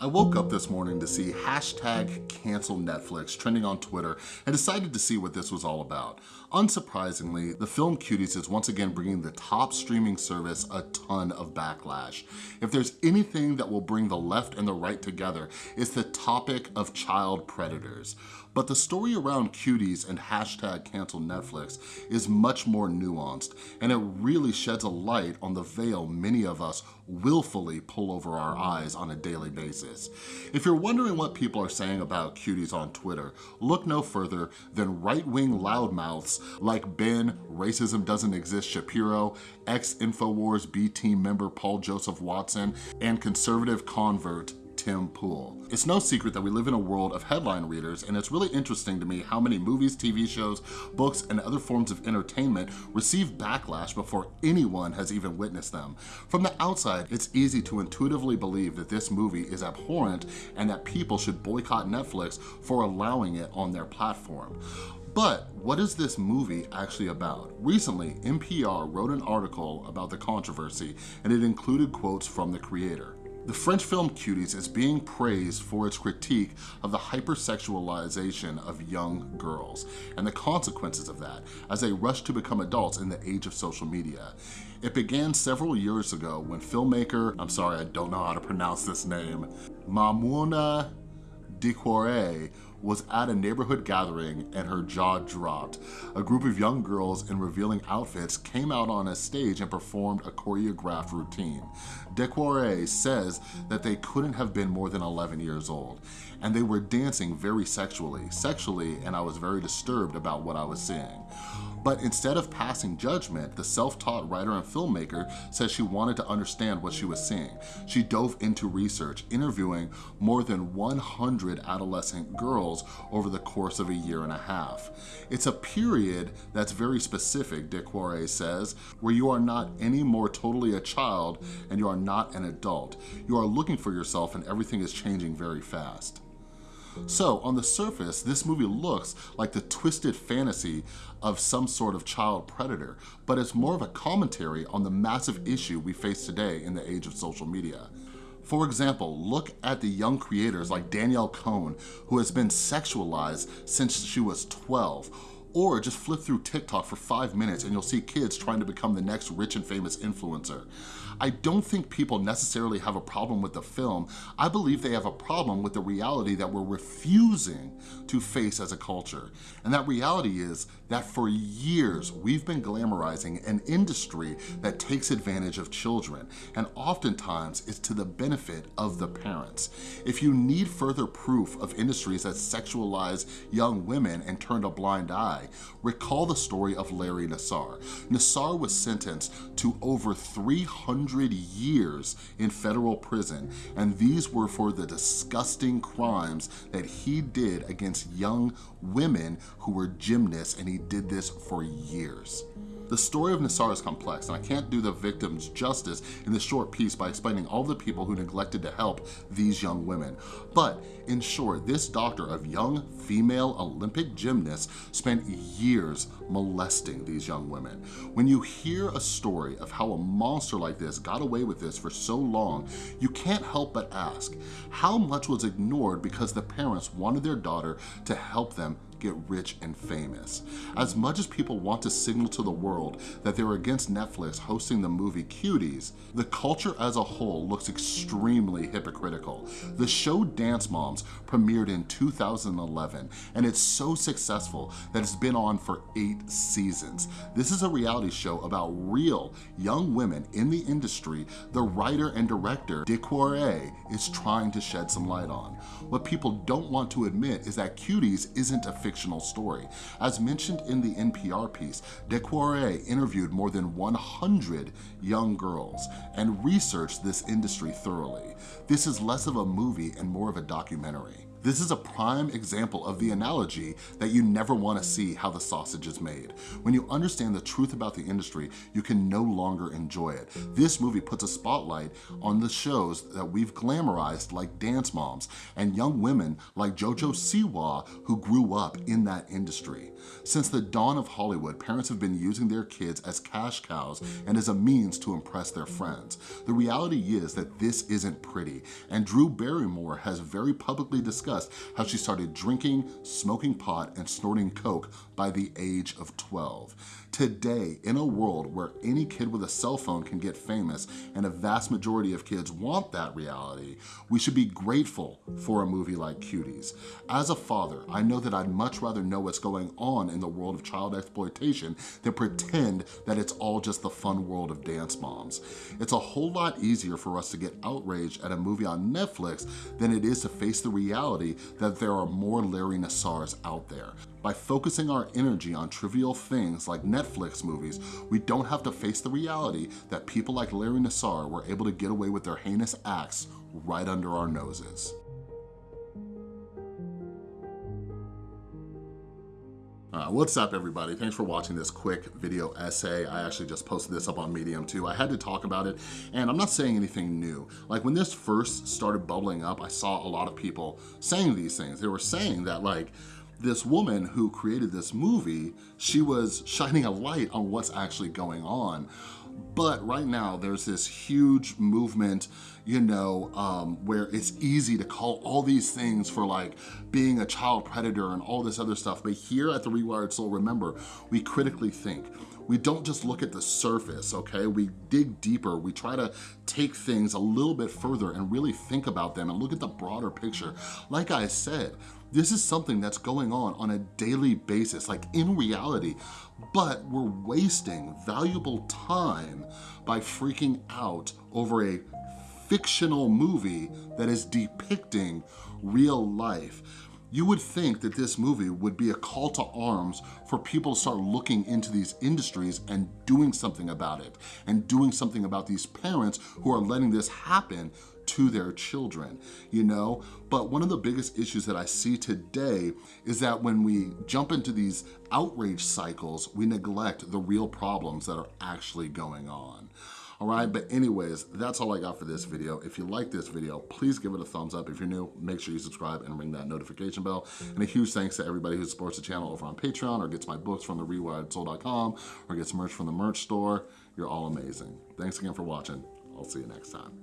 I woke up this morning to see hashtag cancel Netflix trending on Twitter and decided to see what this was all about. Unsurprisingly, the film Cuties is once again bringing the top streaming service a ton of backlash. If there's anything that will bring the left and the right together, it's the topic of child predators. But the story around Cuties and hashtag cancel Netflix is much more nuanced, and it really sheds a light on the veil many of us willfully pull over our eyes on a daily basis. If you're wondering what people are saying about Cuties on Twitter, look no further than right-wing loudmouths like Ben, Racism Doesn't Exist Shapiro, ex-Infowars B-Team member Paul Joseph Watson, and conservative convert Tim Pool. It's no secret that we live in a world of headline readers and it's really interesting to me how many movies, TV shows, books, and other forms of entertainment receive backlash before anyone has even witnessed them. From the outside, it's easy to intuitively believe that this movie is abhorrent and that people should boycott Netflix for allowing it on their platform. But what is this movie actually about? Recently, NPR wrote an article about the controversy and it included quotes from the creator. The French film Cuties is being praised for its critique of the hypersexualization of young girls and the consequences of that as they rush to become adults in the age of social media. It began several years ago when filmmaker, I'm sorry, I don't know how to pronounce this name, Maimouna Diawara was at a neighborhood gathering and her jaw dropped. A group of young girls in revealing outfits came out on a stage and performed a choreographed routine. Diawara says that they couldn't have been more than 11 years old and they were dancing very sexually, sexually, and I was very disturbed about what I was seeing. But instead of passing judgment, the self-taught writer and filmmaker says she wanted to understand what she was seeing. She dove into research, interviewing more than 100 adolescent girls over the course of a year and a half. It's a period that's very specific, Diawara says, where you are not any more totally a child and you are not an adult. You are looking for yourself and everything is changing very fast. So on the surface, this movie looks like the twisted fantasy of some sort of child predator, but it's more of a commentary on the massive issue we face today in the age of social media. For example, look at the young creators like Danielle Cohn, who has been sexualized since she was 12, or just flip through TikTok for five minutes and you'll see kids trying to become the next rich and famous influencer. I don't think people necessarily have a problem with the film. I believe they have a problem with the reality that we're refusing to face as a culture. And that reality is that for years, we've been glamorizing an industry that takes advantage of children. And oftentimes, it's to the benefit of the parents. If you need further proof of industries that sexualize young women and turn a blind eye, recall the story of Larry Nassar. Nassar was sentenced to over 300 years in federal prison, and these were for the disgusting crimes that he did against young women who were gymnasts, and he did this for years. The story of Nassar is complex, and I can't do the victims justice in this short piece by explaining all the people who neglected to help these young women. But in short, this doctor of young female Olympic gymnasts spent years molesting these young women. When you hear a story of how a monster like this got away with this for so long, you can't help but ask, how much was ignored because the parents wanted their daughter to help them get rich and famous. As much as people want to signal to the world that they're against Netflix hosting the movie Cuties, the culture as a whole looks extremely hypocritical. The show Dance Moms premiered in 2011, and it's so successful that it's been on for eight seasons. This is a reality show about real young women in the industry the writer and director, Diawara, is trying to shed some light on. What people don't want to admit is that Cuties isn't a fictional story. As mentioned in the NPR piece, Diawara interviewed more than 100 young girls and researched this industry thoroughly. This is less of a movie and more of a documentary. This is a prime example of the analogy that you never wanna see how the sausage is made. When you understand the truth about the industry, you can no longer enjoy it. This movie puts a spotlight on the shows that we've glamorized like Dance Moms and young women like JoJo Siwa who grew up in that industry. Since the dawn of Hollywood, parents have been using their kids as cash cows and as a means to impress their friends. The reality is that this isn't pretty, and Drew Barrymore has very publicly discussed how she started drinking, smoking pot, and snorting coke by the age of 12. Today, in a world where any kid with a cell phone can get famous and a vast majority of kids want that reality, we should be grateful for a movie like Cuties. As a father, I know that I'd much rather know what's going on in the world of child exploitation than pretend that it's all just the fun world of dance moms. It's a whole lot easier for us to get outraged at a movie on Netflix than it is to face the reality that there are more Larry Nassars out there. By focusing our energy on trivial things like Netflix movies, we don't have to face the reality that people like Larry Nassar were able to get away with their heinous acts right under our noses. Uh, what's up everybody? Thanks for watching this quick video essay. I actually just posted this up on Medium too. I had to talk about it and I'm not saying anything new. Like when this first started bubbling up, I saw a lot of people saying these things. They were saying that like, this woman who created this movie, she was shining a light on what's actually going on. But right now, there's this huge movement, you know, um, where it's easy to call all these things for like being a child predator and all this other stuff. But here at The Rewired Soul, remember, we critically think. We don't just look at the surface, okay? We dig deeper. We try to take things a little bit further and really think about them and look at the broader picture. Like I said, this is something that's going on on a daily basis, like in reality, but we're wasting valuable time by freaking out over a fictional movie that is depicting real life. You would think that this movie would be a call to arms for people to start looking into these industries and doing something about it and doing something about these parents who are letting this happen to their children, you know? But one of the biggest issues that I see today is that when we jump into these outrage cycles, we neglect the real problems that are actually going on all right? But anyways, that's all I got for this video. If you like this video, please give it a thumbs up. If you're new, make sure you subscribe and ring that notification bell. And a huge thanks to everybody who supports the channel over on Patreon or gets my books from therewiredsoul.com or gets merch from the merch store. You're all amazing. Thanks again for watching. I'll see you next time.